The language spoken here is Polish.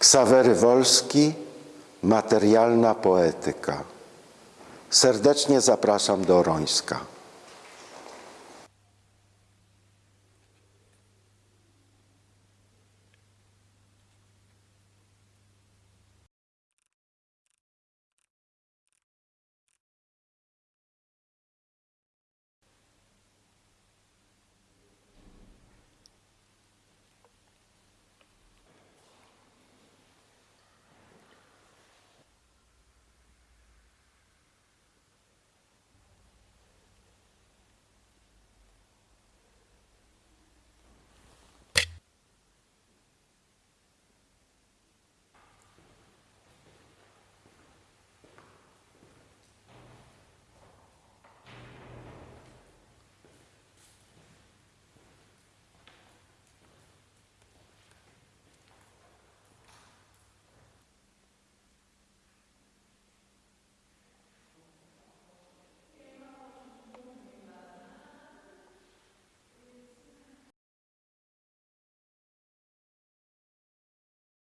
Ksawery Wolski, materialna poetyka. Serdecznie zapraszam do Orońska.